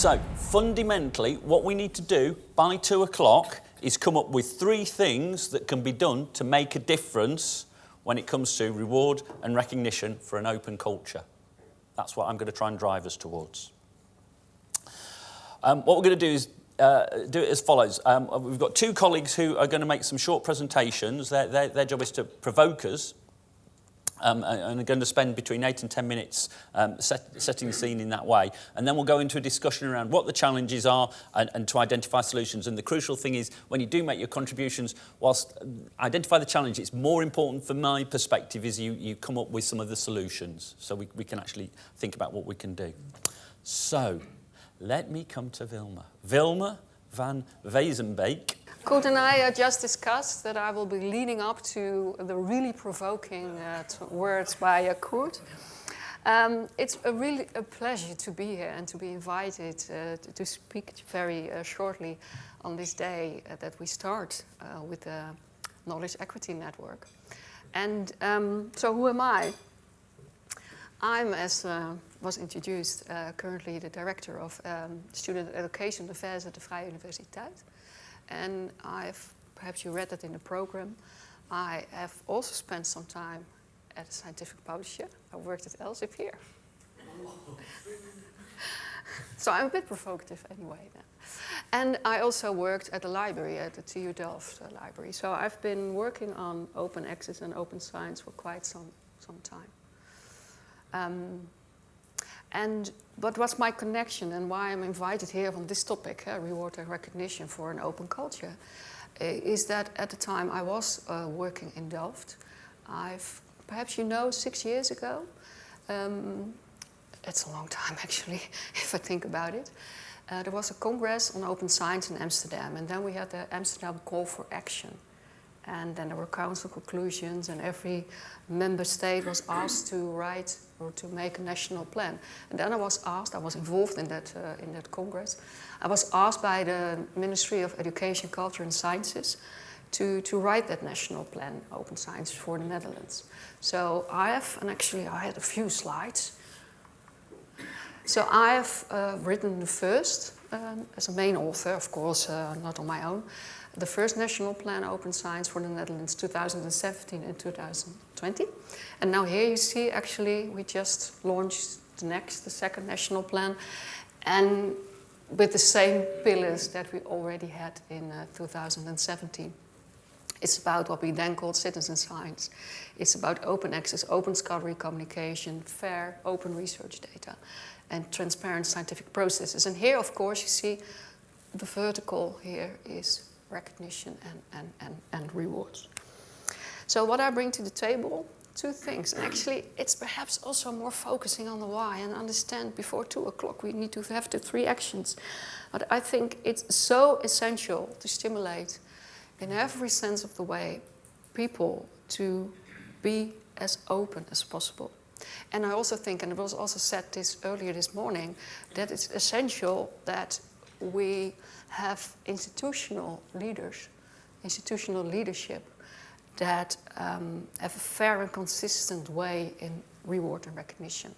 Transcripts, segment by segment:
So, fundamentally, what we need to do by two o'clock is come up with three things that can be done to make a difference when it comes to reward and recognition for an open culture. That's what I'm going to try and drive us towards. Um, what we're going to do is uh, do it as follows. Um, we've got two colleagues who are going to make some short presentations. Their, their, their job is to provoke us um, and are going to spend between 8 and 10 minutes um, set, setting the scene in that way. And then we'll go into a discussion around what the challenges are and, and to identify solutions. And the crucial thing is when you do make your contributions, whilst identify the challenge, it's more important from my perspective is you, you come up with some of the solutions so we, we can actually think about what we can do. So let me come to Wilma. Wilma van Wezenbeek Curt and I uh, just discussed that I will be leading up to the really provoking uh, words by uh, Curt. Um, it's a really a pleasure to be here and to be invited uh, to, to, speak very uh, shortly on this day uh, that we start uh, with the Knowledge Equity Network. And um, so who am I? I'm, as was introduced, currently the Director of um, Student Education Affairs at the Vrije Universiteit. And I've, perhaps you read that in the program, I have also spent some time at a scientific publisher. I worked at Elsevier. so I'm a bit provocative anyway then. And I also worked at the library, at the TU Delft uh, library. So I've been working on open access and open science for quite some, some time. Um, and what was my connection and why I'm invited here on this topic, uh, reward and recognition for an open culture, uh, is that at the time I was uh, working in Delft. I've, perhaps you know, six years ago. Um, it's a long time actually, if I think about it. Uh, there was a congress on open science in Amsterdam and then we had the Amsterdam Call for Action. And then there were council conclusions and every member state was asked to write or to make a national plan. And then I was asked, I was involved in that, uh, in that congress, I was asked by the Ministry of Education, Culture and Sciences to, to write that national plan, Open Science for the Netherlands. So I have, and actually I had a few slides. So I have uh, written the first, um, as a main author, of course, uh, not on my own, the first national plan Open Science for the Netherlands 2017 and 2020. And now here you see actually we just launched the next, the second national plan and with the same pillars that we already had in uh, 2017. It's about what we then called citizen science. It's about open access, open scholarly communication, fair, open research data, and transparent scientific processes. And here, of course, you see the vertical here is recognition and, and, and, and rewards. So what I bring to the table, two things. And actually, it's perhaps also more focusing on the why and understand before two o'clock we need to have the three actions. But I think it's so essential to stimulate in every sense of the way people to be as open as possible. And I also think, and it was also said this earlier this morning, that it's essential that we have institutional leaders, institutional leadership that um, have a fair and consistent way in reward and recognition.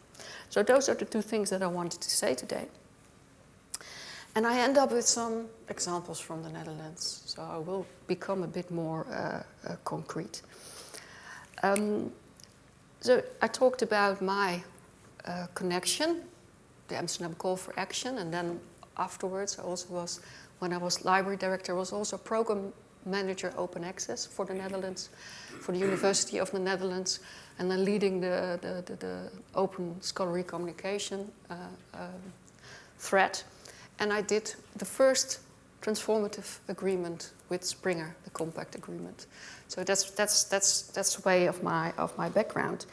So those are the two things that I wanted to say today. And I end up with some examples from the Netherlands, so I will become a bit more uh, uh, concrete. Um, so I talked about my uh, connection, the Amsterdam Call for Action, and then afterwards I also was when I was library director, I was also program manager open access for the Netherlands, for the University of the Netherlands, and then leading the, the, the, the open scholarly communication uh, um, thread. And I did the first transformative agreement with Springer, the compact agreement. So that's, that's, that's, that's the way of my, of my background.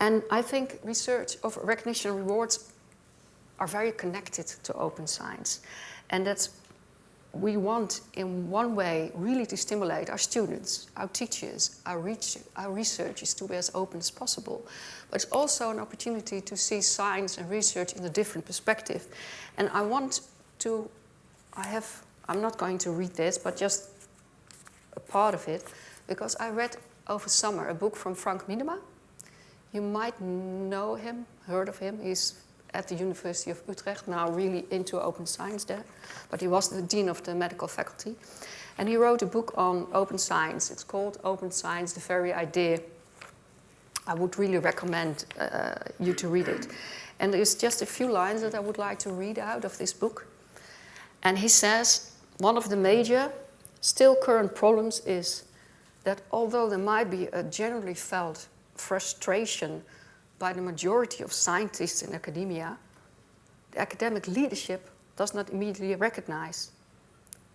And I think research of recognition and rewards are very connected to open science. And that's we want in one way really to stimulate our students, our teachers, our, reach, our researchers to be as open as possible. But it's also an opportunity to see science and research in a different perspective. And I want to, I have, I'm not going to read this, but just a part of it, because I read over summer a book from Frank Miedema. You might know him, heard of him. He's at the University of Utrecht, now really into open science there, but he was the dean of the medical faculty. And he wrote a book on open science. It's called Open Science, the Very Idea. I would really recommend uh, you to read it. And there's just a few lines that I would like to read out of this book. And he says, one of the major, still current problems is that although there might be a generally felt frustration by the majority of scientists in academia, the academic leadership does not immediately recognize,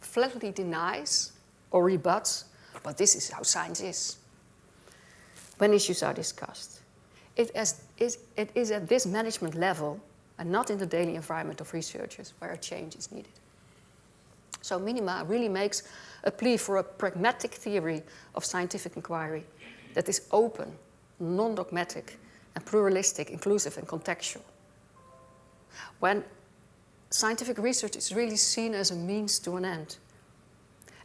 flatly denies, or rebuts, but this is how science is. When issues are discussed, it is, it is at this management level and not in the daily environment of researchers where a change is needed. So Miedema really makes a plea for a pragmatic theory of scientific inquiry that is open, non-dogmatic, and pluralistic, inclusive, and contextual. When scientific research is really seen as a means to an end,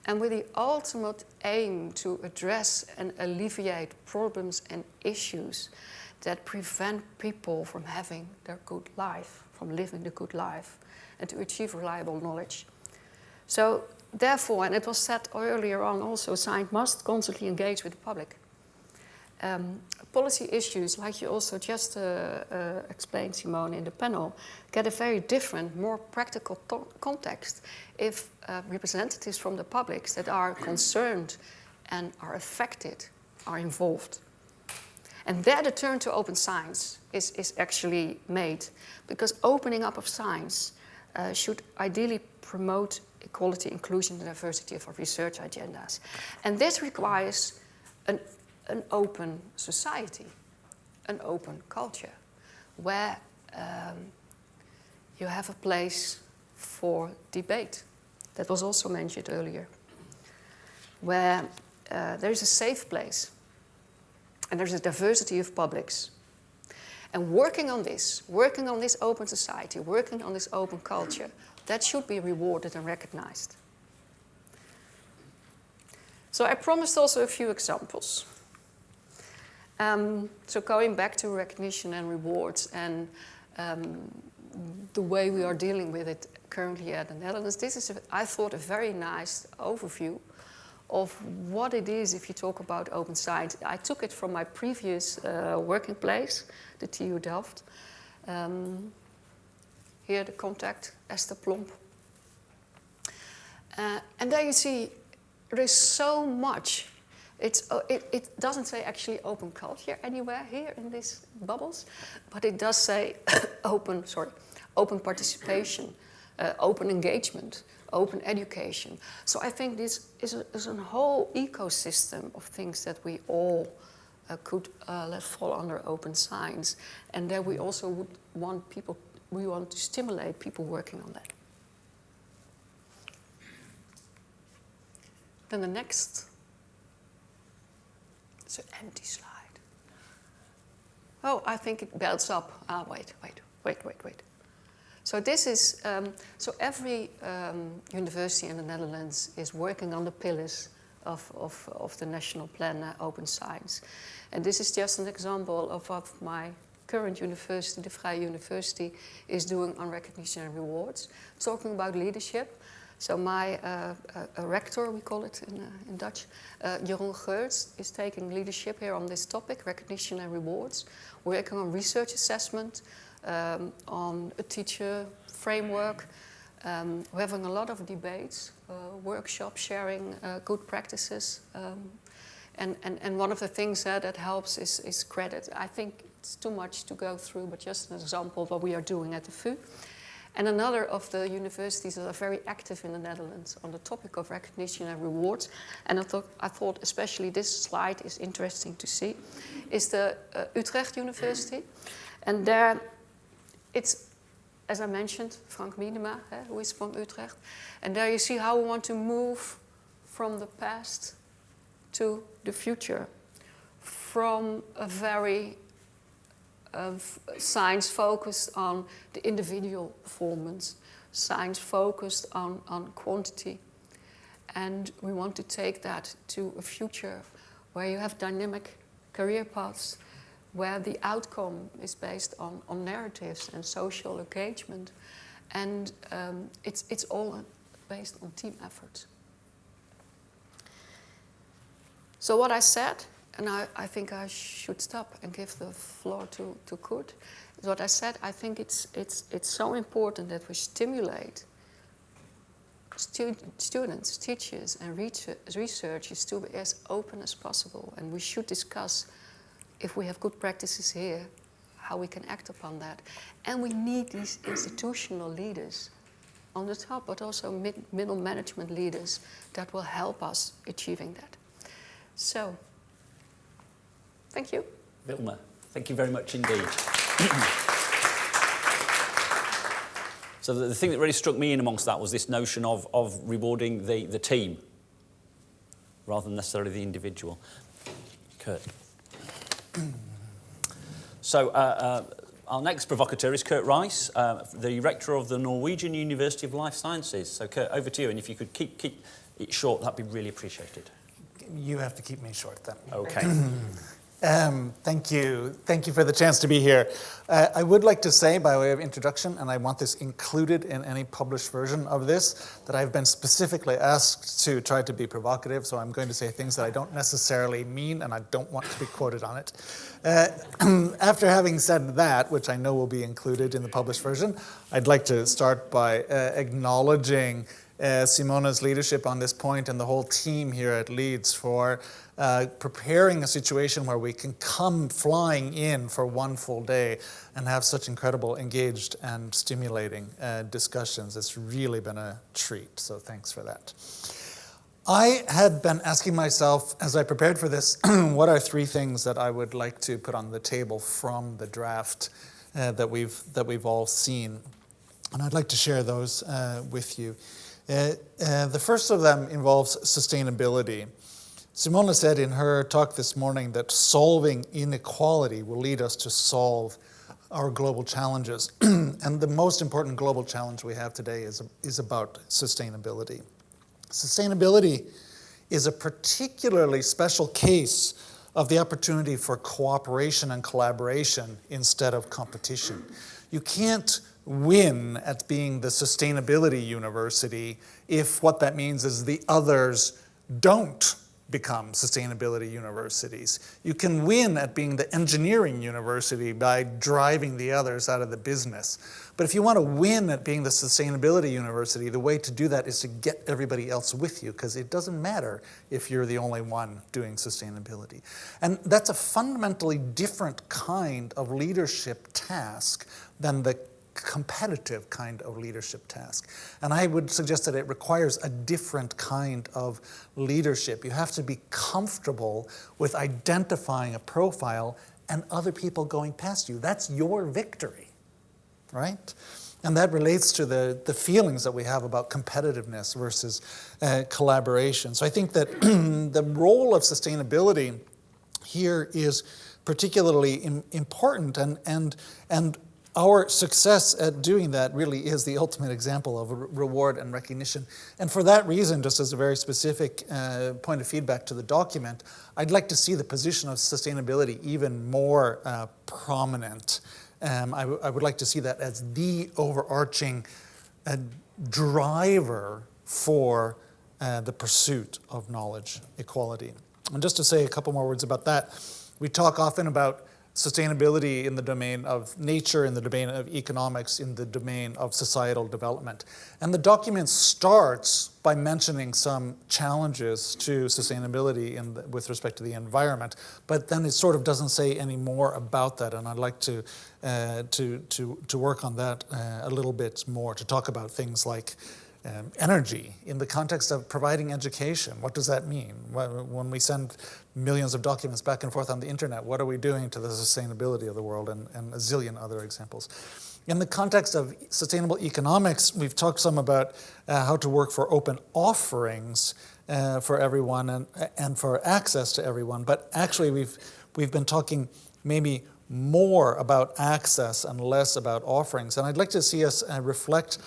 and with the ultimate aim to address and alleviate problems and issues that prevent people from having their good life, from living the good life, and to achieve reliable knowledge. So therefore, and it was said earlier on also, science must constantly engage with the public. Um, policy issues, like you also just uh, uh, explained, Simone, in the panel, get a very different, more practical context if uh, representatives from the public that are concerned and are affected are involved. And there the turn to open science is, is actually made because opening up of science uh, should ideally promote equality, inclusion, and diversity of our research agendas. And this requires an, an open society, an open culture, where um, you have a place for debate. That was also mentioned earlier. Where uh, there is a safe place and there's a diversity of publics. And working on this, working on this open society, working on this open culture, that should be rewarded and recognized. So I promised also a few examples. Um, so going back to recognition and rewards and um, the way we are dealing with it currently at the Netherlands, this is, a, I thought, a very nice overview of what it is if you talk about open science. I took it from my previous uh, working place, the TU Delft. Um, here the contact, Esther Plomp. Uh, and there you see there is so much. It's, uh, it, it doesn't say actually open culture anywhere here in these bubbles, but it does say open, sorry, open participation, uh, open engagement, open education. So I think this is a, is a whole ecosystem of things that we all uh, could uh, let fall under open science. And there we also would want people, we want to stimulate people working on that. Then the next, it's an empty slide. Oh, I think it builds up. Ah, wait, wait, wait, wait, wait. So this is, um, so every um, university in the Netherlands is working on the pillars of, of, of the national plan uh, Open Science. And this is just an example of what my current university, the Vrije University, is doing on recognition and rewards. Talking about leadership. So my uh, uh, rector, we call it in, uh, in Dutch, uh, Jeroen Geurts, is taking leadership here on this topic, recognition and rewards, working on research assessment, um, on a teacher framework. Um, we're having a lot of debates, uh, workshops, sharing good practices. Um, and, and, and one of the things that helps is, is credit. I think it's too much to go through, but just an example of what we are doing at the VU. And another of the universities that are very active in the Netherlands on the topic of recognition and rewards, and I thought, I thought especially this slide is interesting to see, is the uh, Utrecht University. And there it's, as I mentioned, Frank Miedema, eh, who is from Utrecht. And there you see how we want to move from the past to the future. From a very uh, science focused on the individual performance, science focused on, on quantity. And we want to take that to a future where you have dynamic career paths, where the outcome is based on, on narratives and social engagement. And um, it's, it's all based on team effort. So what I said, and I, I think I should stop and give the floor to, to Curt, what I said, I think it's, it's, it's so important that we stimulate stu students, teachers and research researchers to be as open as possible. And we should discuss if we have good practices here, how we can act upon that. And we need these institutional leaders on the top, but also mid middle management leaders that will help us achieving that. So, thank you. Wilma, thank you very much indeed. so the, the, thing that really struck me in amongst that was this notion of, of rewarding the, the team rather than necessarily the individual. Curt. so uh, uh, our next provocateur is Curt Rice, uh, the rector of the Norwegian University of Life Sciences. So Curt, over to you, and if you could keep, keep it short, that'd be really appreciated. You have to keep me short then. Okay. Um, thank you. Thank you for the chance to be here. Uh, I would like to say, by way of introduction, and I want this included in any published version of this, that I've been specifically asked to try to be provocative, so I'm going to say things that I don't necessarily mean, and I don't want to be quoted on it. Uh, after having said that, which I know will be included in the published version, I'd like to start by uh, acknowledging uh, Simone's leadership on this point and the whole team here at Leeds for uh, preparing a situation where we can come flying in for one full day and have such incredible engaged and stimulating uh, discussions. It's really been a treat, so thanks for that. I had been asking myself as I prepared for this, what are three things that I would like to put on the table from the draft uh, that, we've, that we've all seen? And I'd like to share those uh, with you. Uh, uh, the first of them involves sustainability. Simone said in her talk this morning that solving inequality will lead us to solve our global challenges. and the most important global challenge we have today is, is about sustainability. Sustainability is a particularly special case of the opportunity for cooperation and collaboration instead of competition. You can't win at being the sustainability university if what that means is the others don't become sustainability universities. You can win at being the engineering university by driving the others out of the business. But if you want to win at being the sustainability university, the way to do that is to get everybody else with you because it doesn't matter if you're the only one doing sustainability. And that's a fundamentally different kind of leadership task than the competitive kind of leadership task. And I would suggest that it requires a different kind of leadership. You have to be comfortable with identifying a profile and other people going past you. That's your victory, right? And that relates to the, the feelings that we have about competitiveness versus uh, collaboration. So I think that the role of sustainability here is particularly important and, and, and our success at doing that really is the ultimate example of reward and recognition. And for that reason, just as a very specific uh, point of feedback to the document, I'd like to see the position of sustainability even more uh, prominent. Um, I, would like to see that as the overarching uh, driver for uh, the pursuit of knowledge equality. And just to say a couple more words about that, we talk often about sustainability in the domain of nature, in the domain of economics, in the domain of societal development. And the document starts by mentioning some challenges to sustainability the, with respect to the environment, but then it sort of doesn't say any more about that. And I'd like to, uh, to, to, to work on that uh, a little bit more, to talk about things like um, energy in the context of providing education. What does that mean? When we send millions of documents back and forth on the internet, what are we doing to the sustainability of the world and, and a zillion other examples. In the context of sustainable economics, we've talked some about uh, how to work for open offerings uh, for everyone and, and for access to everyone, but actually we've, we've been talking maybe more about access and less about offerings. And I'd like to see us uh, reflect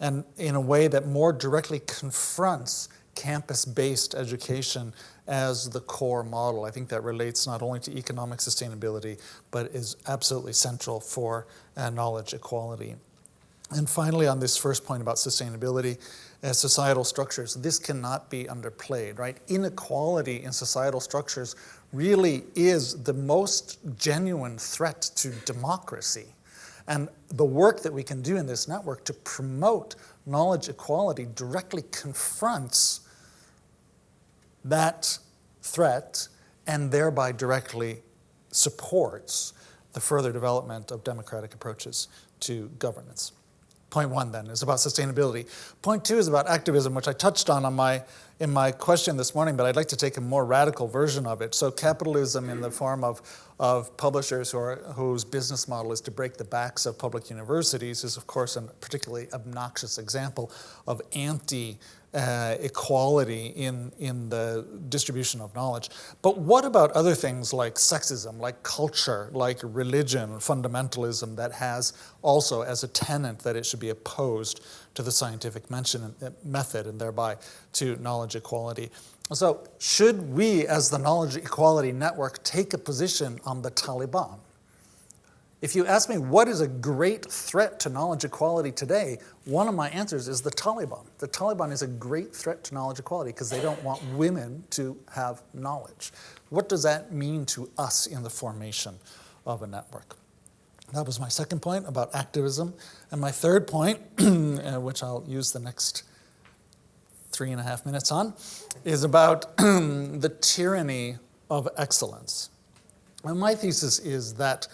and in a way that more directly confronts campus-based education as the core model. I think that relates not only to economic sustainability, but is absolutely central for uh, knowledge equality. And finally, on this first point about sustainability, uh, societal structures, this cannot be underplayed, right? Inequality in societal structures really is the most genuine threat to democracy. And the work that we can do in this network to promote knowledge equality directly confronts that threat and thereby directly supports the further development of democratic approaches to governance. Point one then is about sustainability. Point two is about activism, which I touched on, on my, in my question this morning, but I'd like to take a more radical version of it. So capitalism in the form of, of publishers who are, whose business model is to break the backs of public universities is of course a particularly obnoxious example of anti uh, equality in, in the distribution of knowledge. But what about other things like sexism, like culture, like religion, fundamentalism that has also as a tenet that it should be opposed to the scientific mention, uh, method and thereby to knowledge equality? So should we as the Knowledge Equality Network take a position on the Taliban? If you ask me what is a great threat to knowledge equality today, one of my answers is the Taliban. The Taliban is a great threat to knowledge equality because they don't want women to have knowledge. What does that mean to us in the formation of a network? That was my second point about activism. And my third point, uh, which I'll use the next three and a half minutes on, is about the tyranny of excellence. And my thesis is that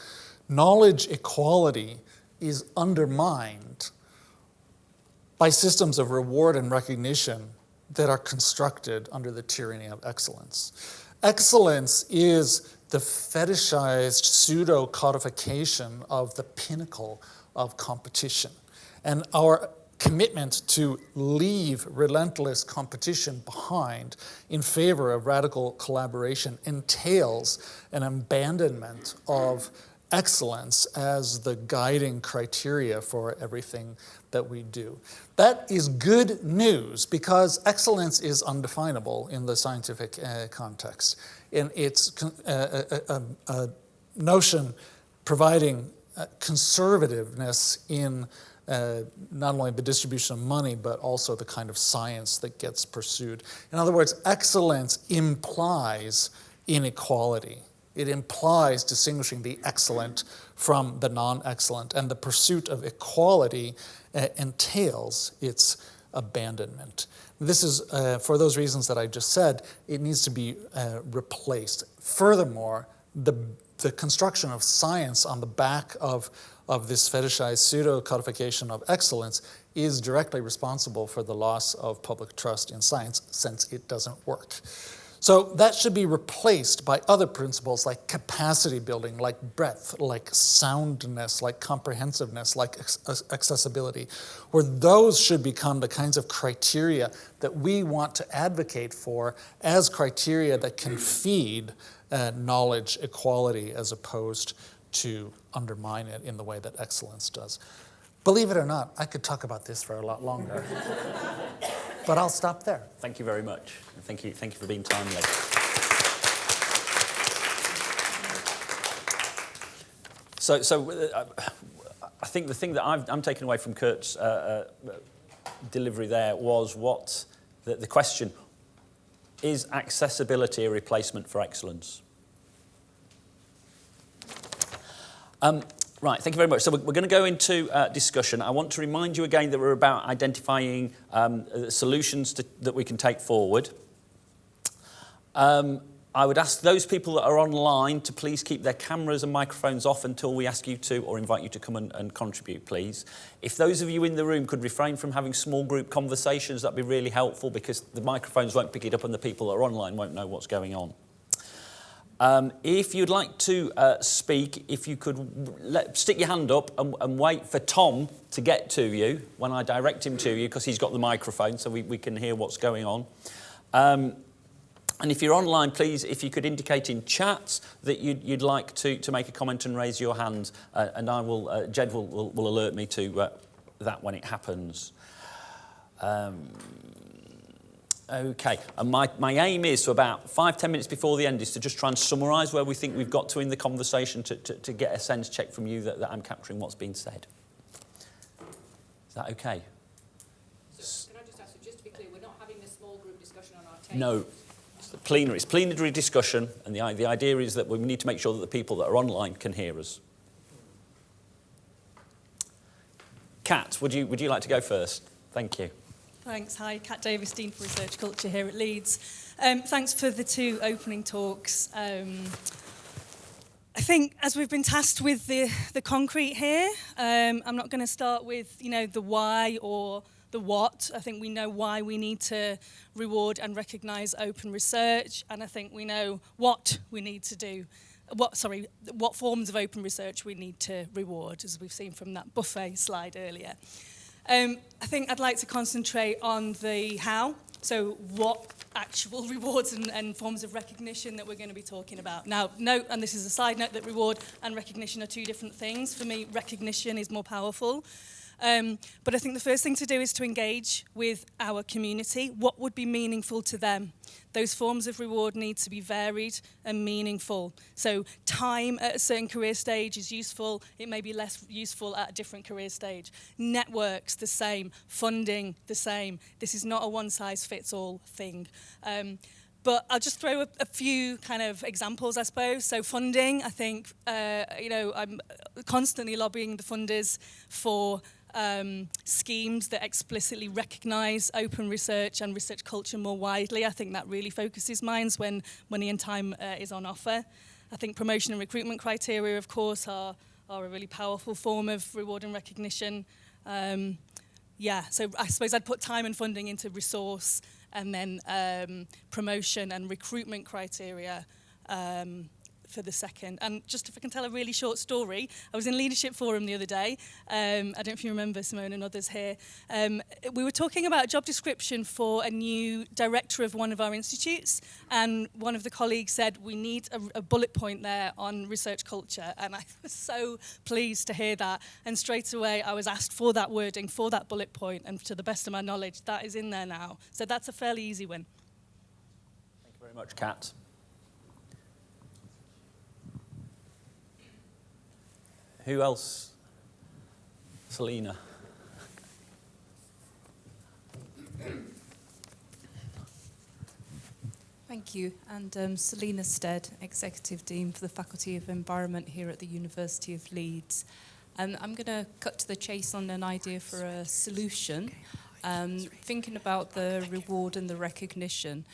knowledge equality is undermined by systems of reward and recognition that are constructed under the tyranny of excellence. Excellence is the fetishized pseudo codification of the pinnacle of competition. And our commitment to leave relentless competition behind in favor of radical collaboration entails an abandonment of excellence as the guiding criteria for everything that we do. That is good news because excellence is undefinable in the scientific uh, context. In its uh, a, a, a, notion providing uh, conservativeness in uh, not only the distribution of money, but also the kind of science that gets pursued. In other words, excellence implies inequality. It implies distinguishing the excellent from the non-excellent, and the pursuit of equality uh, entails its abandonment. This is, uh, for those reasons that I just said, it needs to be uh, replaced. Furthermore, the, the construction of science on the back of, of this fetishized pseudo-codification of excellence is directly responsible for the loss of public trust in science since it doesn't work. So that should be replaced by other principles like capacity building, like breadth, like soundness, like comprehensiveness, like accessibility, where those should become the kinds of criteria that we want to advocate for as criteria that can feed uh, knowledge equality as opposed to undermine it in the way that excellence does. Believe it or not, I could talk about this for a lot longer. but I'll stop there. Thank you very much. Thank you, thank you for being timely. So, so uh, I think the thing that i am taking away from Curt's uh, uh, delivery there was what the, the question, is accessibility a replacement for excellence? Um, Right, thank you very much. So we're, we're going to go into uh, discussion. I want to remind you again that we're about identifying um, solutions to, that we can take forward. Um, I would ask those people that are online to please keep their cameras and microphones off until we ask you to or invite you to come and, and contribute, please. If those of you in the room could refrain from having small group conversations, that'd be really helpful because the microphones won't pick it up and the people that are online won't know what's going on. Um, if you'd like to uh, speak, if you could let, stick your hand up and, and, wait for Tom to get to you when I direct him to you, because he's got the microphone so we, we can hear what's going on. Um, and if you're online, please, if you could indicate in chat that you'd, you'd like to, to make a comment and raise your hand, uh, and I will, uh, Jed will, will, will alert me to uh, that when it happens. Um, Okay, and my, my aim is to about five, ten minutes before the end is to just try and summarise where we think we've got to in the conversation to, to, to get a sense check from you that, that I'm capturing what's been said. Is that okay? So can I just ask, you, just to be clear, we're not having a small group discussion on our table? No. It's the plenary, it's plenary discussion, and the, the idea is that we need to make sure that the people that are online can hear us. Kat, would you, would you like to go first? Thank you. Thanks. Hi, Kat Davis, Dean for Research Culture here at Leeds. Um, thanks for the two opening talks. Um, I think as we've been tasked with the, the concrete here, um, I'm not going to start with, you know, the why or the what. I think we know why we need to reward and recognise open research, and I think we know what we need to do. What, sorry, what forms of open research we need to reward, as we've seen from that buffet slide earlier. Um, I think I'd like to concentrate on the how, so what actual rewards and, and forms of recognition that we're going to be talking about. Now, note, and this is a side note, that reward and recognition are two different things. For me, recognition is more powerful. Um, but I think the first thing to do is to engage with our community. What would be meaningful to them? Those forms of reward need to be varied and meaningful. So time at a certain career stage is useful. It may be less useful at a different career stage. Networks, the same. Funding, the same. This is not a one-size-fits-all thing. Um, but I'll just throw a, a few kind of examples, I suppose. So funding, I think, uh, you know, I'm constantly lobbying the funders for um, schemes that explicitly recognise open research and research culture more widely. I think that really focuses minds when money and time uh, is on offer. I think promotion and recruitment criteria, of course, are, are a really powerful form of reward and recognition. Um, yeah, so I suppose I'd put time and funding into resource and then um, promotion and recruitment criteria um, for the second. And just if I can tell a really short story, I was in Leadership Forum the other day. Um, I don't know if you remember, Simone and others here. Um, we were talking about a job description for a new director of one of our institutes. And one of the colleagues said, we need a, a bullet point there on research culture. And I was so pleased to hear that. And straight away, I was asked for that wording, for that bullet point. And to the best of my knowledge, that is in there now. So that's a fairly easy win. Thank you very much, Kat. Who else? Selina. Thank you. And um, Selina Stead, Executive Dean for the Faculty of Environment here at the University of Leeds. And I'm going to cut to the chase on an idea for a solution. Um, thinking about the reward and the recognition,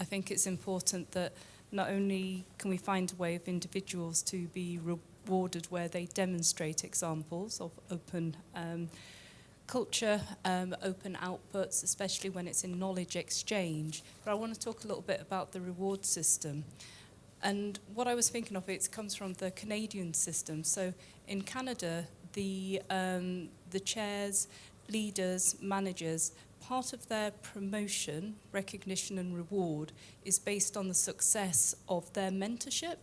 I think it's important that not only can we find a way of individuals to be where they demonstrate examples of open um, culture, um, open outputs, especially when it's in knowledge exchange. But I want to talk a little bit about the reward system. And what I was thinking of, it comes from the Canadian system. So in Canada, the, um, the chairs, leaders, managers, part of their promotion, recognition and reward is based on the success of their mentorship.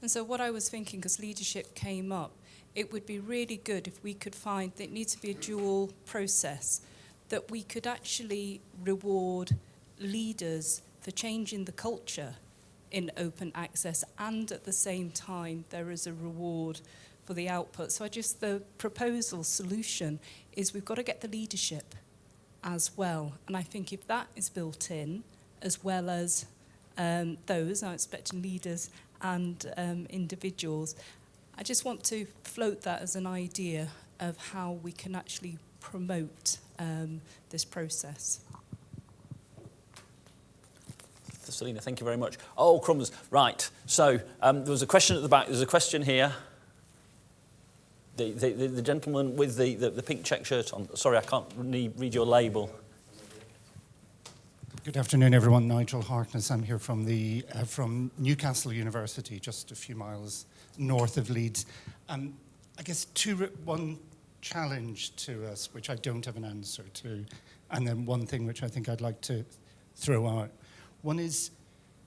And so what I was thinking, because leadership came up, it would be really good if we could find that it needs to be a dual process, that we could actually reward leaders for changing the culture in open access and at the same time there is a reward for the output. So I just, the proposal solution is we've got to get the leadership as well. And I think if that is built in, as well as um, those, I'm expecting leaders and um, individuals, I just want to float that as an idea of how we can actually promote um, this process. Selina, thank you very much. Oh, crumbs. Right. So um, there was a question at the back. There's a question here. The, the, the, the gentleman with the, the, the pink check shirt on. Sorry, I can't read your label. Good afternoon, everyone. Nigel Harkness. I'm here from, the, uh, from Newcastle University, just a few miles north of Leeds. Um, I guess two, one challenge to us, which I don't have an answer to, and then one thing which I think I'd like to throw out. One is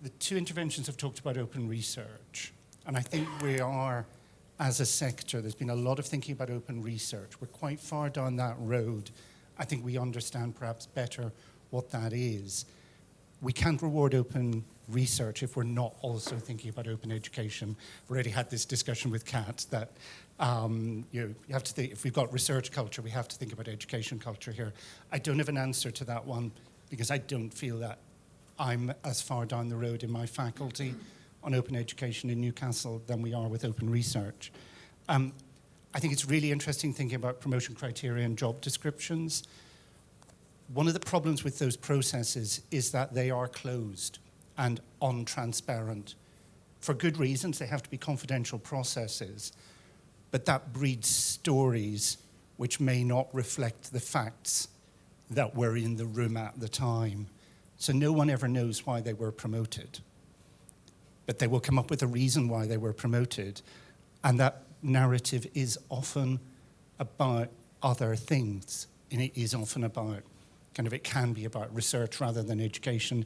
the two interventions have talked about open research, and I think we are, as a sector, there's been a lot of thinking about open research. We're quite far down that road. I think we understand perhaps better what that is. we can't reward open research if we're not also thinking about open education. I've already had this discussion with Kat that um, you, you have to think, if we've got research culture, we have to think about education culture here. I don't have an answer to that one because I don't feel that I'm as far down the road in my faculty on open education in Newcastle than we are with open research. Um, I think it's really interesting thinking about promotion criteria and job descriptions. One of the problems with those processes is that they are closed and untransparent. For good reasons, they have to be confidential processes, but that breeds stories which may not reflect the facts that were in the room at the time. So no one ever knows why they were promoted. But they will come up with a reason why they were promoted. And that narrative is often about other things. And it is often about, kind of it can be about research rather than education.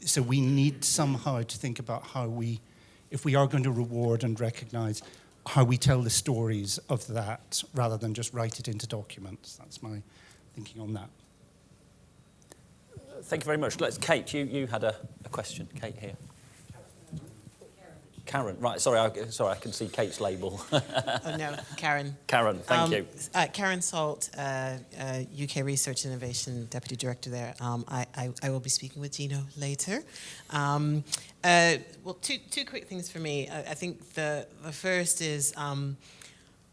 So we need somehow to think about how we, if we are going to reward and recognize how we tell the stories of that rather than just write it into documents. That's my thinking on that. Thank you very much. Let's, Kate, you, you had a, a question. Kate here. Karen, right, sorry, I, sorry, I can see Kate's label. oh, no, Karen. Karen, thank um, you. Uh, Karen Salt, uh, uh, UK Research Innovation Deputy Director there. Um, I, I, I, will be speaking with Gino later. Um, uh, well, two, two quick things for me. I, I think the, the first is um,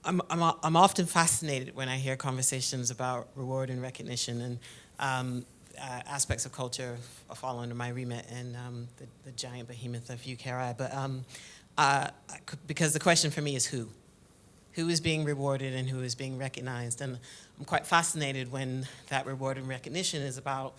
I'm, I'm, I'm often fascinated when I hear conversations about reward and recognition and um, uh, aspects of culture fall under my remit and um, the, the, giant behemoth of UKRI. But um, uh, because the question for me is who? Who is being rewarded and who is being recognized? And I'm quite fascinated when that reward and recognition is about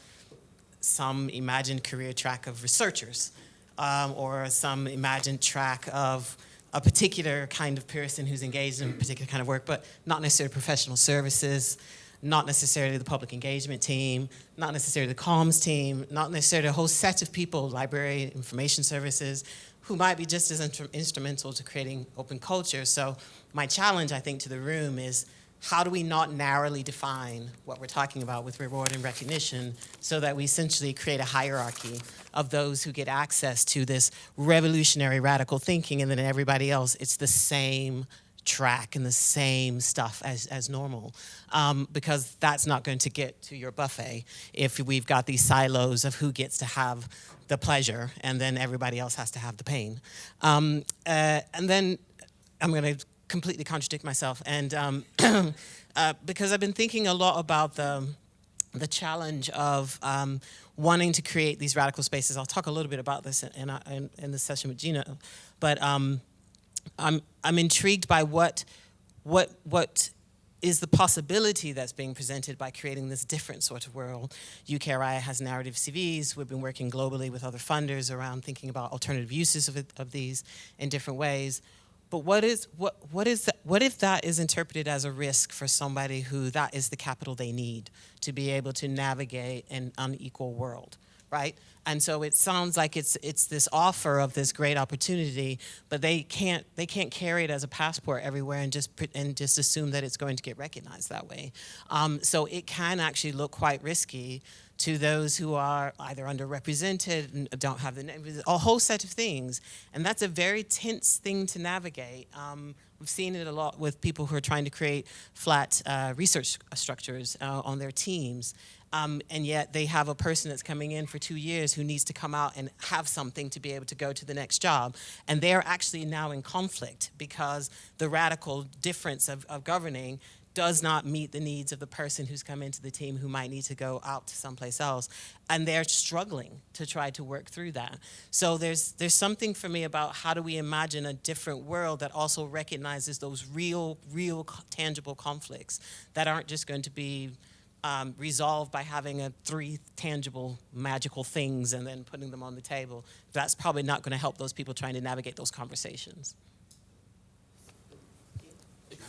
some imagined career track of researchers um, or some imagined track of a particular kind of person who's engaged in a particular kind of work, but not necessarily professional services, not necessarily the public engagement team, not necessarily the comms team, not necessarily a whole set of people, library, information services, who might be just as instrumental to creating open culture. So my challenge, I think, to the room is how do we not narrowly define what we're talking about with reward and recognition so that we essentially create a hierarchy of those who get access to this revolutionary radical thinking and then everybody else, it's the same track and the same stuff as, as normal um, because that's not going to get to your buffet if we've got these silos of who gets to have the pleasure and then everybody else has to have the pain. Um, uh, and then I'm going to completely contradict myself and um, uh, because I've been thinking a lot about the, the challenge of um, wanting to create these radical spaces. I'll talk a little bit about this in, in, in, session with Gina, but um, I'm, I'm intrigued by what, what, what is the possibility that's being presented by creating this different sort of world. UKRI has narrative CVs. We've been working globally with other funders around thinking about alternative uses of, it, of these in different ways. But what is what what is that, what if that is interpreted as a risk for somebody who that is the capital they need to be able to navigate an unequal world? Right? And so it sounds like it's it's this offer of this great opportunity, but they can't they can't carry it as a passport everywhere and just and just assume that it's going to get recognized that way. Um, so it can actually look quite risky to those who are either underrepresented and don't have the a whole set of things, and that's a very tense thing to navigate. Um, we've seen it a lot with people who are trying to create flat uh, research structures uh, on their teams, um, and yet they have a person that's coming in for two years who needs to come out and have something to be able to go to the next job. And they're actually now in conflict because the radical difference of, of governing does not meet the needs of the person who's come into the team who might need to go out to someplace else. And they're struggling to try to work through that. So there's, there's something for me about how do we imagine a different world that also recognizes those real, real tangible conflicts that aren't just going to be um, resolved by having a three tangible magical things and then putting them on the table. That's probably not going to help those people trying to navigate those conversations.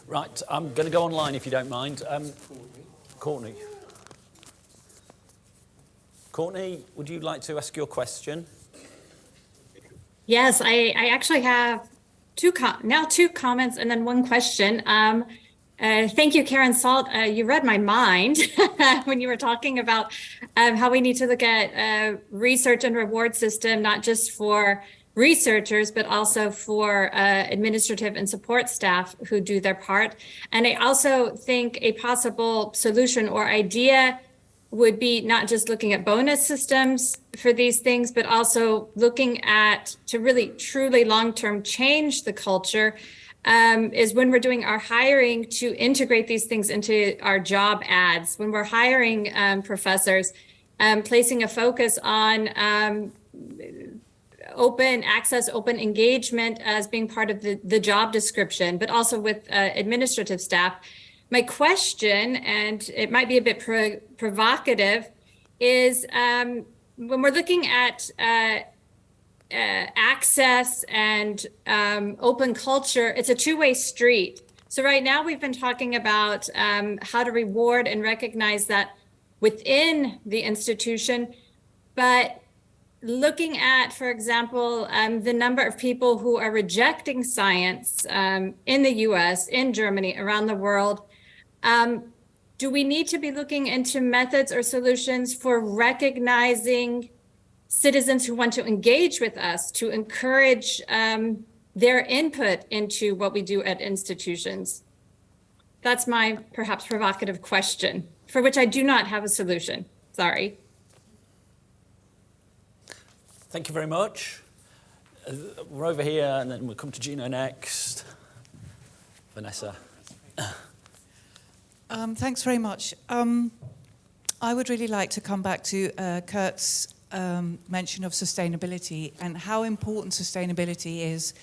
Right, I'm going to go online if you don't mind. Um, Courtney. Courtney, would you like to ask your question? Yes, I, I actually have two now two comments and then one question. Um, Uh, thank you, Karen Salt. Uh, you read my mind when you were talking about um, how we need to look at uh, research and reward system, not just for researchers, but also for uh, administrative and support staff who do their part. And I also think a possible solution or idea would be not just looking at bonus systems for these things, but also looking at to really truly long-term change the culture um, is when we're doing our hiring to integrate these things into our job ads. When we're hiring um, professors, um, placing a focus on um, open access, open engagement as being part of the, the job description, but also with uh, administrative staff. My question, and it might be a bit pro provocative, is um, when we're looking at uh, uh, access and um, open culture, it's a two-way street. So right now we've been talking about um, how to reward and recognize that within the institution, but looking at, for example, um, the number of people who are rejecting science um, in the US, in Germany, around the world, um, do we need to be looking into methods or solutions for recognizing citizens who want to engage with us to encourage um, their input into what we do at institutions? That's my perhaps provocative question for which I do not have a solution. Sorry. Thank you very much. Uh, we're over here and then we'll come to Gino next. Vanessa. Um, thanks very much. Um, I would really like to come back to uh, Curt's um, mention of sustainability and how important sustainability is.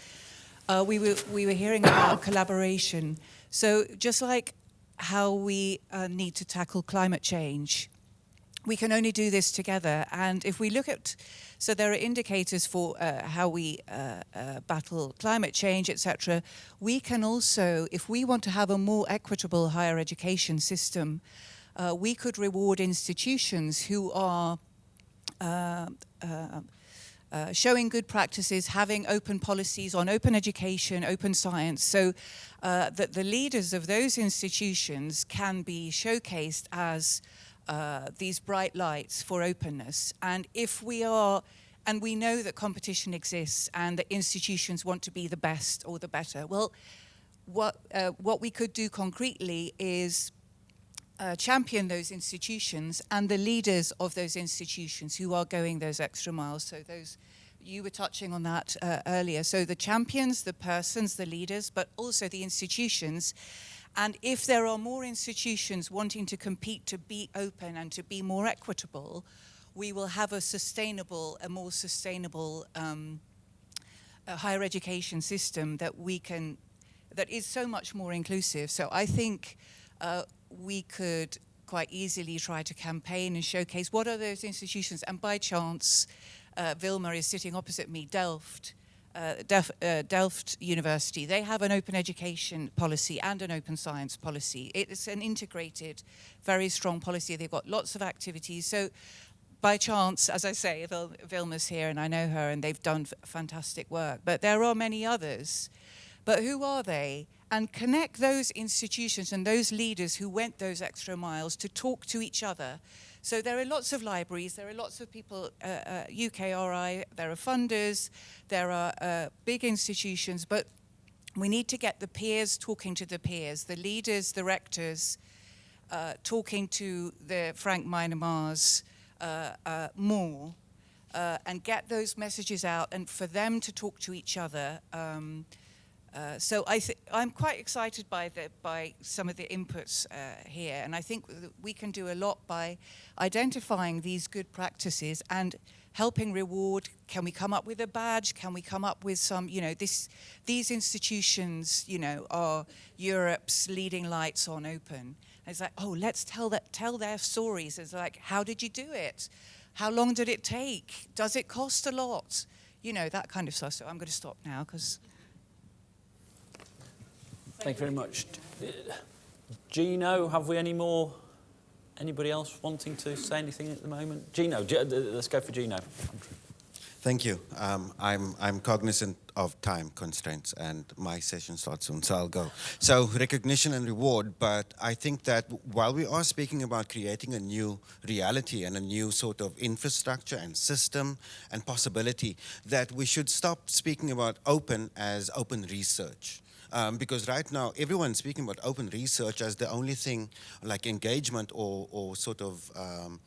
Uh, we, were, we were hearing about collaboration. So just like how we uh, need to tackle climate change, we can only do this together. And if we look at, so there are indicators for uh, how we uh, uh, battle climate change, etc. We can also, if we want to have a more equitable higher education system, uh, we could reward institutions who are uh, uh, showing good practices, having open policies on open education, open science, so uh, that the leaders of those institutions can be showcased as uh, these bright lights for openness. And if we are, and we know that competition exists and that institutions want to be the best or the better, well, what, uh, what we could do concretely is uh, champion those institutions and the leaders of those institutions who are going those extra miles. So those, you were touching on that uh, earlier. So the champions, the persons, the leaders, but also the institutions. And if there are more institutions wanting to compete to be open and to be more equitable, we will have a sustainable, a more sustainable um, a higher education system that we can, that is so much more inclusive. So I think uh, we could quite easily try to campaign and showcase what are those institutions. And by chance, uh, Wilma is sitting opposite me, Delft, uh, Delft, uh, Delft University. They have an open education policy and an open science policy. It's an integrated, very strong policy. They've got lots of activities. So by chance, as I say, Vil Wilma's here and I know her and they've done fantastic work. But there are many others. But who are they? and connect those institutions and those leaders who went those extra miles to talk to each other. So there are lots of libraries, there are lots of people, uh, uh, UKRI, there are funders, there are uh, big institutions, but we need to get the peers talking to the peers, the leaders, the rectors, uh, talking to the Frank Miedema's uh, uh, more, and get those messages out and for them to talk to each other. Um, uh, so I I'm quite excited by, the, by some of the inputs uh, here, and I think we can do a lot by identifying these good practices and helping reward. Can we come up with a badge? Can we come up with some, you know, this, these institutions, you know, are Europe's leading lights on open. And it's like, oh, let's tell, that, tell their stories. It's like, how did you do it? How long did it take? Does it cost a lot? You know, that kind of stuff. So I'm going to stop now because Thank you very much. Gino, have we any more? Anybody else wanting to say anything at the moment? Gino, let's go for Gino. Thank you. Um, I'm, I'm cognizant of time constraints and my session starts soon, so I'll go. So recognition and reward, but I think that while we are speaking about creating a new reality and a new sort of infrastructure and system and possibility, that we should stop speaking about open as open research. Um, because right now everyone's speaking about open research as the only thing like engagement or, or sort of um,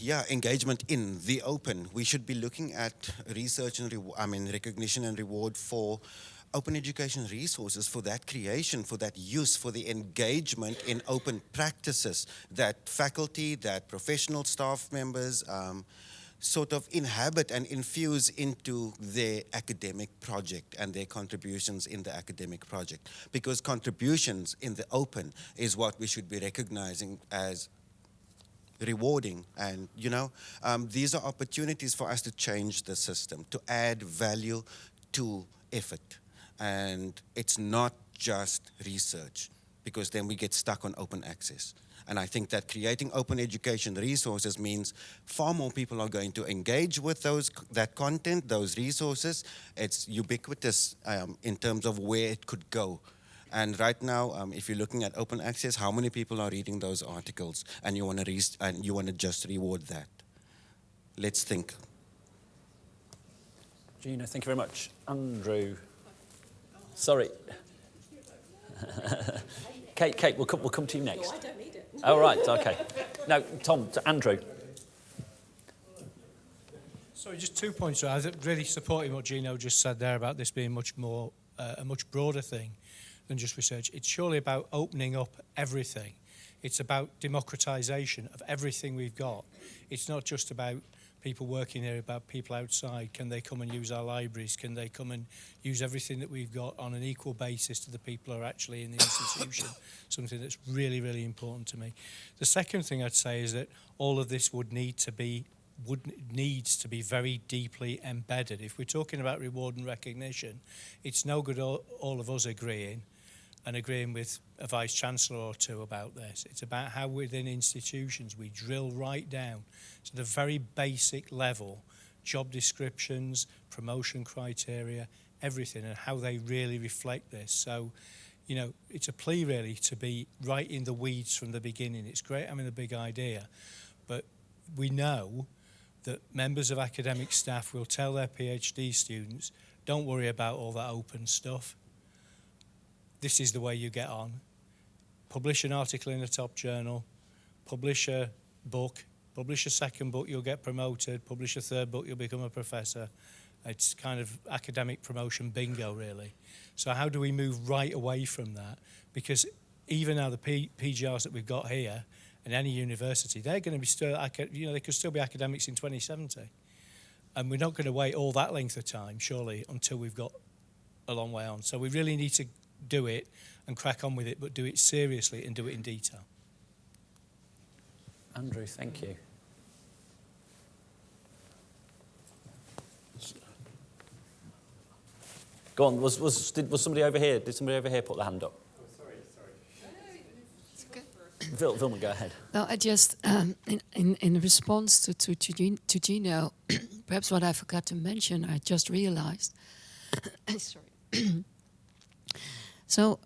yeah, engagement in the open. We should be looking at research and I mean recognition and reward for open education resources for that creation, for that use, for the engagement in open practices that faculty, that professional staff members um, sort of inhabit and infuse into their academic project and their contributions in the academic project. Because contributions in the open is what we should be recognizing as rewarding and you know um, these are opportunities for us to change the system to add value to effort and it's not just research because then we get stuck on open access and I think that creating open education resources means far more people are going to engage with those that content, those resources. It's ubiquitous um, in terms of where it could go and right now, um, if you're looking at open access, how many people are reading those articles and you want to and you want to just reward that? Let's think. Gina, thank you very much. Andrew. Sorry. Kate, Kate, we'll come, we'll come to you next. No, Oh, right, okay. Now, Tom, to Andrew. Sorry, just two points. I really supporting what Gino just said there about this being much more uh, a much broader thing than just research. It's surely about opening up everything. It's about democratization of everything we've got. It's not just about people working here, about people outside. Can they come and use our libraries? Can they come and use everything that we've got on an equal basis to the people who are actually in the institution? Something that's really, really important to me. The second thing I'd say is that all of this would need to be would needs to be very deeply embedded. If we're talking about reward and recognition, it's no good all, all of us agreeing and agreeing with a vice chancellor or two about this. It's about how within institutions we drill right down to the very basic level, job descriptions, promotion criteria, everything, and how they really reflect this. So, you know, it's a plea really to be right in the weeds from the beginning. It's great having a big idea, but we know that members of academic staff will tell their PhD students, don't worry about all that open stuff. This is the way you get on. Publish an article in a top journal, publish a book, publish a second book, you'll get promoted, publish a third book, you'll become a professor. It's kind of academic promotion bingo, really. So how do we move right away from that? Because even now the P PGRs that we've got here in any university, they're going to be still, you know, they could still be academics in 2070. And we're not going to wait all that length of time, surely, until we've got a long way on. So we really need to do it and crack on with it, but do it seriously and do it in detail. Andrew, thank you. Go on, was, was, did, was somebody over here, did somebody over here put their hand up? Oh, sorry, sorry. Vil, Wilma, go ahead. Well, I just, um, in, in, in response to, to, to, to Gino, perhaps what I forgot to mention, I just realized. sorry. So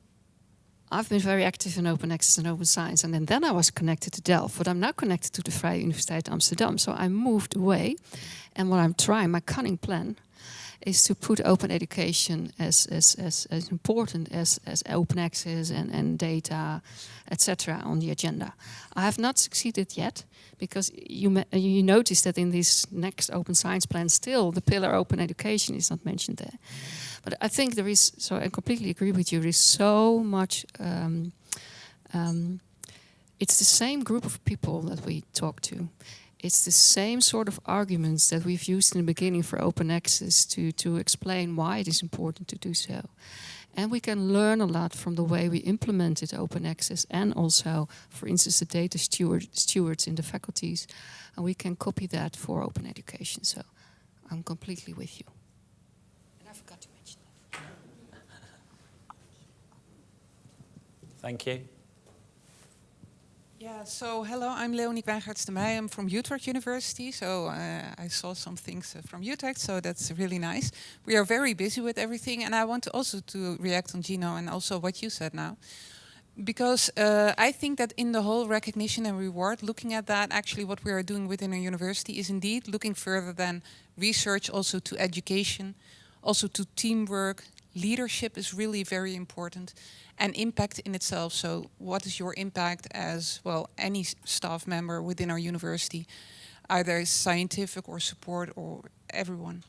I've been very active in open access and open science, and then, then I was connected to Delft, but I'm now connected to the Vrije Universiteit Amsterdam. So I moved away, and what I'm trying, my cunning plan, is to put open education as, as, as, as important as, as open access and, and data, etc. on the agenda. I have not succeeded yet because you, you notice that in this next open science plan still the pillar open education is not mentioned there. But I think there is, so I completely agree with you, there is so much, um, um, it's the same group of people that we talk to it's the same sort of arguments that we've used in the beginning for open access to, to explain why it is important to do so. And we can learn a lot from the way we implemented open access and also, for instance, the data steward, stewards in the faculties. And we can copy that for open education. So I'm completely with you. And I forgot to mention that. Thank you. Yeah, so hello, I'm Leonie Wijngaards de Meij. I'm from Utrecht University, so uh, I saw some things uh, from Utrecht, so that's really nice. We are very busy with everything, and I want to also to react on Gino and also what you said now. Because uh, I think that in the whole recognition and reward, looking at that, actually what we are doing within a university is indeed looking further than research, also to education, also to teamwork. Leadership is really very important and impact in itself. So what is your impact as, well, any staff member within our university, either scientific or support or everyone.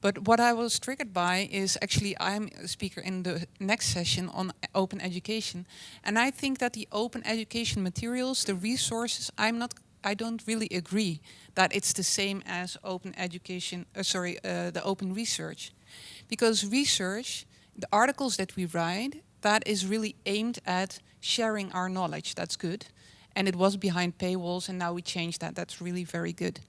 But what I was triggered by is actually I'm a speaker in the next session on open education. And I think that the open education materials, the resources, I'm not, I don't really agree that it's the same as open education, uh, sorry, uh, the open research. Because research, the articles that we write, that is really aimed at sharing our knowledge. That's good. And it was behind paywalls and now we changed that. That's really very good.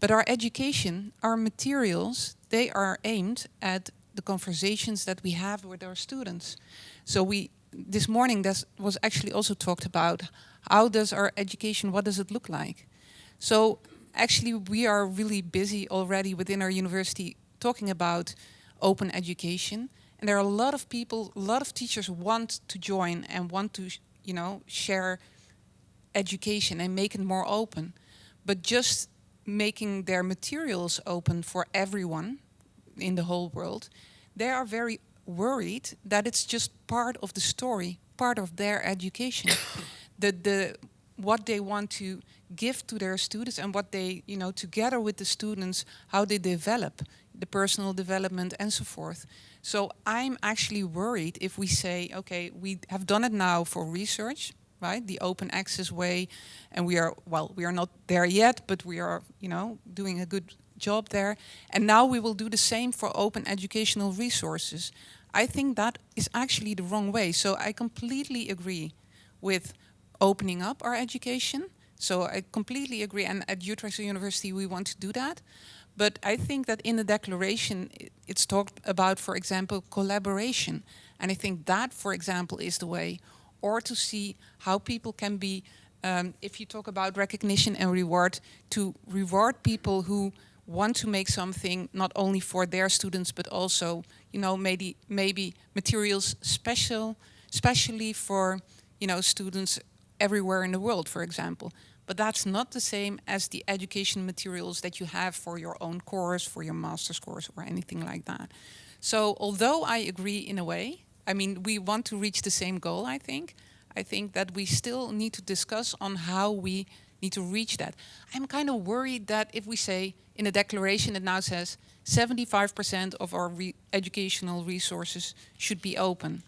But our education, our materials, they are aimed at the conversations that we have with our students. So we, this morning, this was actually also talked about how does our education, what does it look like? So actually we are really busy already within our university talking about open education. And there are a lot of people, a lot of teachers want to join and want to, you know, share education and make it more open. But just making their materials open for everyone in the whole world, they are very worried that it's just part of the story, part of their education. the, the, what they want to give to their students and what they, you know, together with the students, how they develop the personal development and so forth. So I'm actually worried if we say, okay, we have done it now for research, right? The open access way, and we are, well, we are not there yet, but we are, you know, doing a good job there. And now we will do the same for open educational resources. I think that is actually the wrong way. So I completely agree with opening up our education. So I completely agree, and at Utrecht University we want to do that. But I think that in the declaration it's talked about, for example, collaboration. And I think that, for example, is the way or to see how people can be, um, if you talk about recognition and reward, to reward people who want to make something not only for their students, but also, you know, maybe, maybe materials special, especially for, you know, students everywhere in the world, for example. But that's not the same as the education materials that you have for your own course, for your master's course, or anything like that. So although I agree in a way, I mean, we want to reach the same goal, I think. I think that we still need to discuss on how we need to reach that. I'm kind of worried that if we say in a declaration it now says 75% of our re educational resources should be open,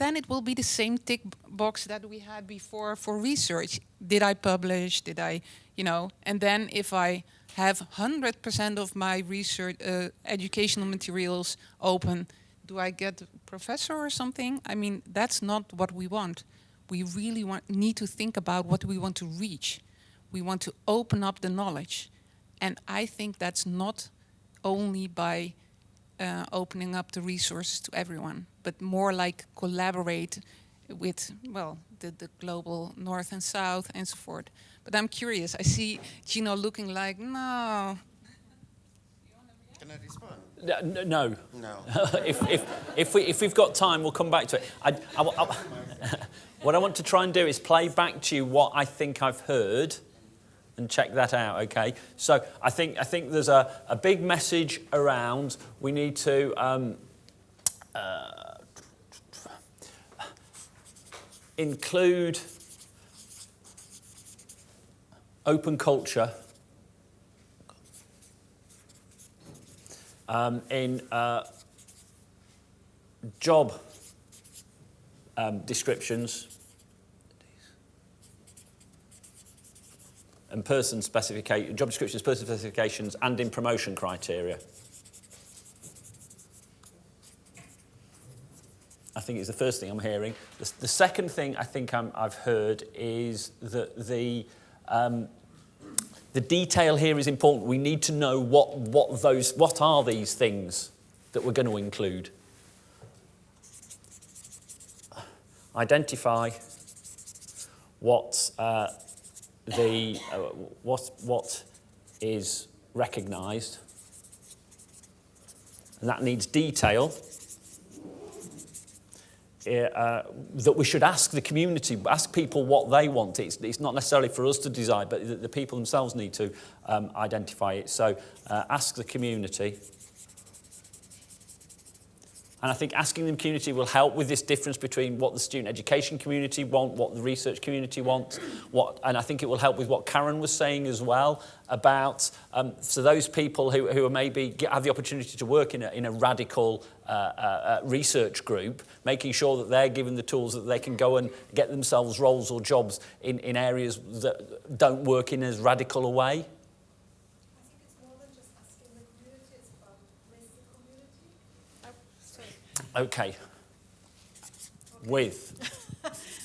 then it will be the same tick box that we had before for research. Did I publish? Did I, you know, and then if I have 100% of my research, uh, educational materials open, do I get a professor or something? I mean, that's not what we want. We really want, need to think about what we want to reach. We want to open up the knowledge. And I think that's not only by uh, opening up the resources to everyone, but more like collaborate with, well, the, the global north and south and so forth. But I'm curious, I see Gino looking like, no. Can I respond? No. No. if, if, if, we, if we've got time, we'll come back to it. I, I, I, what I want to try and do is play back to you what I think I've heard and check that out, okay? So I think, I think there's a, a big message around we need to um, uh, include open culture um, in uh, job um, descriptions and person specification, job descriptions, person specifications, and in promotion criteria. I think it's the first thing I'm hearing. The, the second thing I think i have heard is that the um, the detail here is important. We need to know what, what, those, what are these things that we're going to include. Identify what uh, the uh, what what is recognised, and that needs detail. Uh, that we should ask the community, ask people what they want. It's, it's not necessarily for us to decide, but the, the people themselves need to um, identify it. So uh, ask the community. And I think asking the community will help with this difference between what the student education community want, what the research community wants, what, and I think it will help with what Karen was saying as well about, um, so those people who, who are maybe get, have the opportunity to work in a, in a radical uh, uh, research group, making sure that they're given the tools that they can go and get themselves roles or jobs in, in areas that don't work in as radical a way. Okay. With.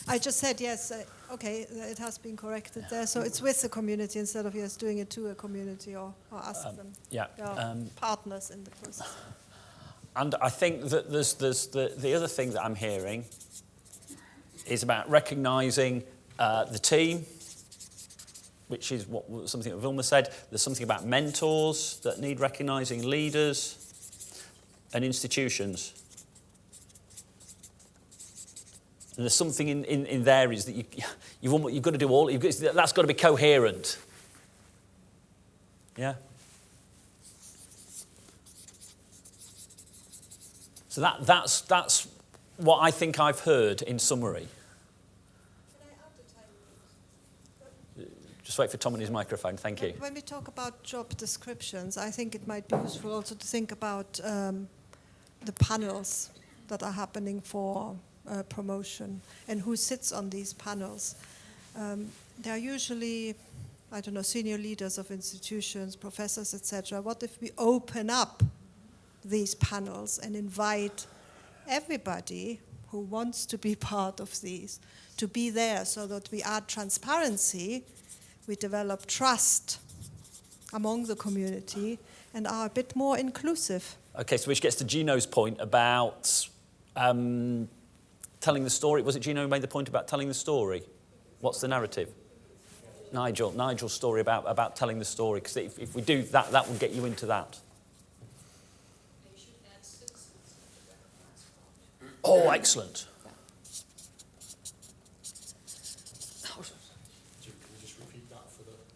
I just said yes. Uh, okay, it has been corrected there. So it's with the community instead of just doing it to a community or, or ask Um, them. yeah, um, partners in the process. And I think that there's, there's the, the other thing that I'm hearing is about recognising uh, the team, which is what something that Wilma said. There's something about mentors that need recognising, leaders and institutions. And there's something in, in, in there is that you, you've, almost, you've got to do all, you've got, that's got to be coherent. Yeah? So that, that's, that's what I think I've heard in summary. Just wait for Tom and his microphone. Thank you. When we talk about job descriptions, I think it might be useful also to think about um, the panels that are happening for uh, promotion and who sits on these panels. Um, they are usually, I don't know, senior leaders of institutions, professors, etc. What if we open up these panels and invite everybody who wants to be part of these to be there so that we add transparency, we develop trust among the community and are a bit more inclusive. Okay, so which gets to Gino's point about um, telling the story. Was it Gino who made the point about telling the story? What's the narrative? Nigel, Nigel's story about, about telling the story, because if, if we do that, that will get you into that. Oh, excellent.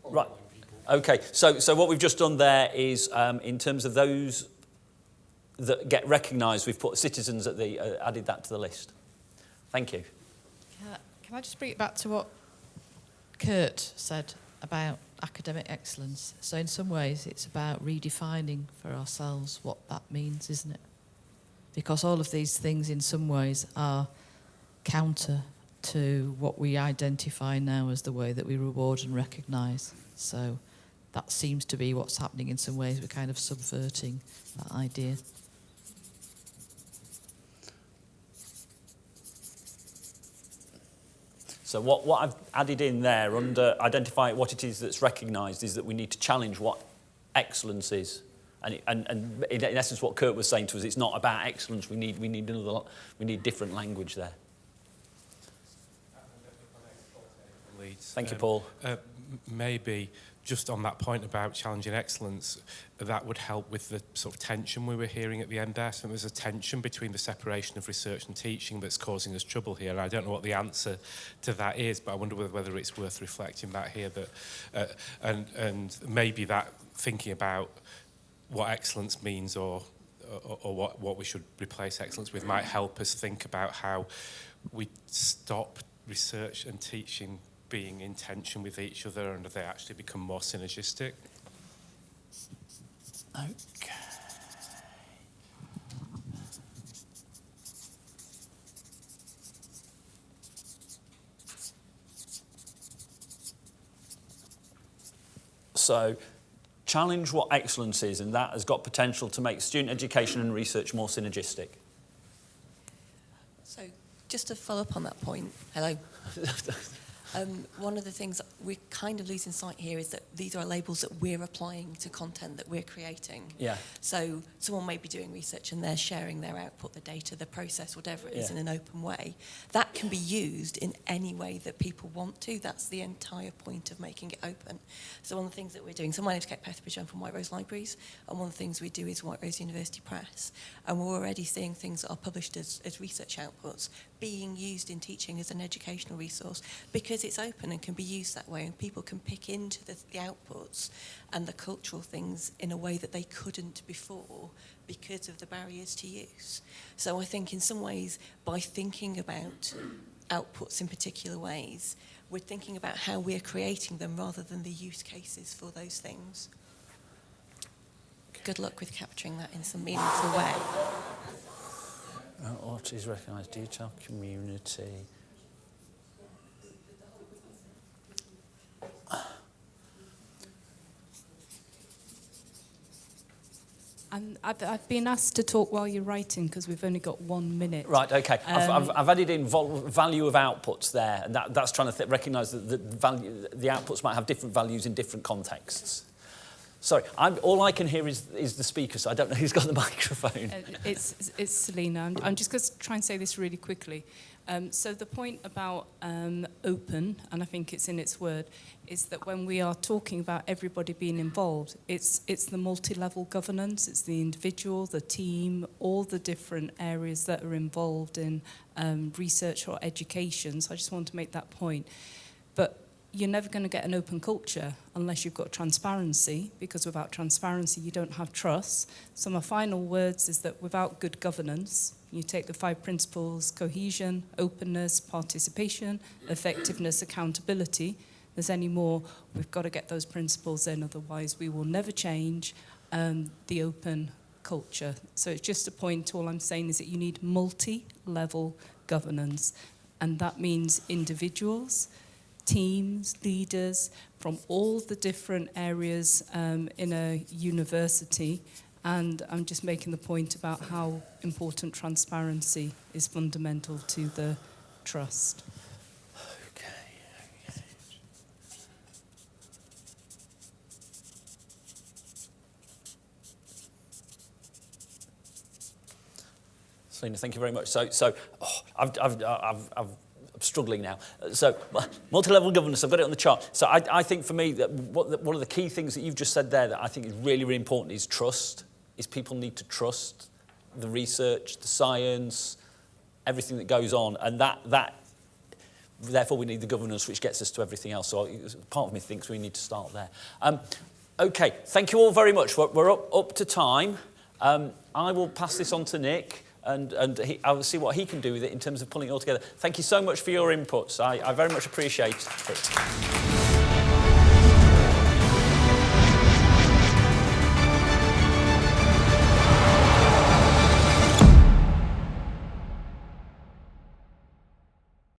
Right. Okay, so, so what we've just done there is, um, in terms of those that get recognised, we've put citizens at the, uh, added that to the list. Thank you. Can I, just bring it back to what Curt said about academic excellence? So in some ways it's about redefining for ourselves what that means, isn't it? Because all of these things in some ways are counter to what we identify now as the way that we reward and recognise. So that seems to be what's happening in some ways. We're kind of subverting that idea. So what, what I've added in there under identify what it is that's recognised is that we need to challenge what excellence is. And, it, and, and in essence what Curt was saying to us, it's not about excellence, we need, we need, another, we need different language there. Thank you, Paul. Uh, maybe just on that point about challenging excellence, that would help with the sort of tension we were hearing at the end there. So there's a tension between the separation of research and teaching that's causing us trouble here. And I don't know what the answer to that is, but I wonder whether, whether it's worth reflecting that here. That, uh, and, and maybe that thinking about what excellence means or, or, or what, what we should replace excellence with might help us think about how we stop research and teaching being in tension with each other and they actually become more synergistic. Okay. So, challenge what excellence is, and that has got potential to make student education and research more synergistic. So, just to follow up on that point, hello. Um, one of the things we're kind of losing sight here is that these are labels that we're applying to content that we're creating. Yeah. So someone may be doing research and they're sharing their output, the data, the process, whatever it is Yeah. in an open way. That can be used in any way that people want to. That's the entire point of making it open. So one of the things that we're doing, so my name's Kate Petherbridge, I'm from White Rose Libraries, and one of the things we do is White Rose University Press. And we're already seeing things that are published as, as research outputs being used in teaching as an educational resource because it's open and can be used that way and people can pick into the, the outputs and the cultural things in a way that they couldn't before because of the barriers to use. So I think in some ways by thinking about outputs in particular ways, we're thinking about how we're creating them rather than the use cases for those things. Good luck with capturing that in some meaningful way. Uh, what is recognised detail community? I've, I've been asked to talk while you're writing because we've only got one minute. Right, okay. I've, Um, I've, I've added in value of outputs there, and that, that's trying to th- recognise that the, value, the outputs might have different values in different contexts. Sorry, I'm, all I can hear is, is the speaker, so I don't know who's got the microphone. Uh, it's, it's Selina. I'm, I'm just going to try and say this really quickly. Um, so the point about um, open, and I think it's in its word, is that when we are talking about everybody being involved, it's, it's the multi-level governance, it's the individual, the team, all the different areas that are involved in um, research or education. So I just want to make that point. But you're never going to get an open culture unless you've got transparency, because without transparency, you don't have trust. So my final words is that without good governance, you take the five principles, cohesion, openness, participation, effectiveness, accountability. there's any more, we've got to get those principles in, otherwise we will never change um, the open culture. So it's just a point, all I'm saying is that you need multi-level governance, and that means individuals, teams, leaders from all the different areas um, in a university, and I'm just making the point about how important transparency is fundamental to the trust. Selina, thank you very much. So, so oh, I've, I've, I've, I've, I'm struggling now. So, multi-level governance, I've got it on the chart. So I, I think for me, that what one of the key things that you've just said there that I think is really, really important is trust, is people need to trust the research, the science, everything that goes on. And that, that therefore we need the governance which gets us to everything else. So part of me thinks we need to start there. Um, okay, thank you all very much. We're, we're up, up to time. Um, I will pass this on to Nick and, and he, I'll see what he can do with it in terms of pulling it all together. Thank you so much for your inputs. I, I very much appreciate it.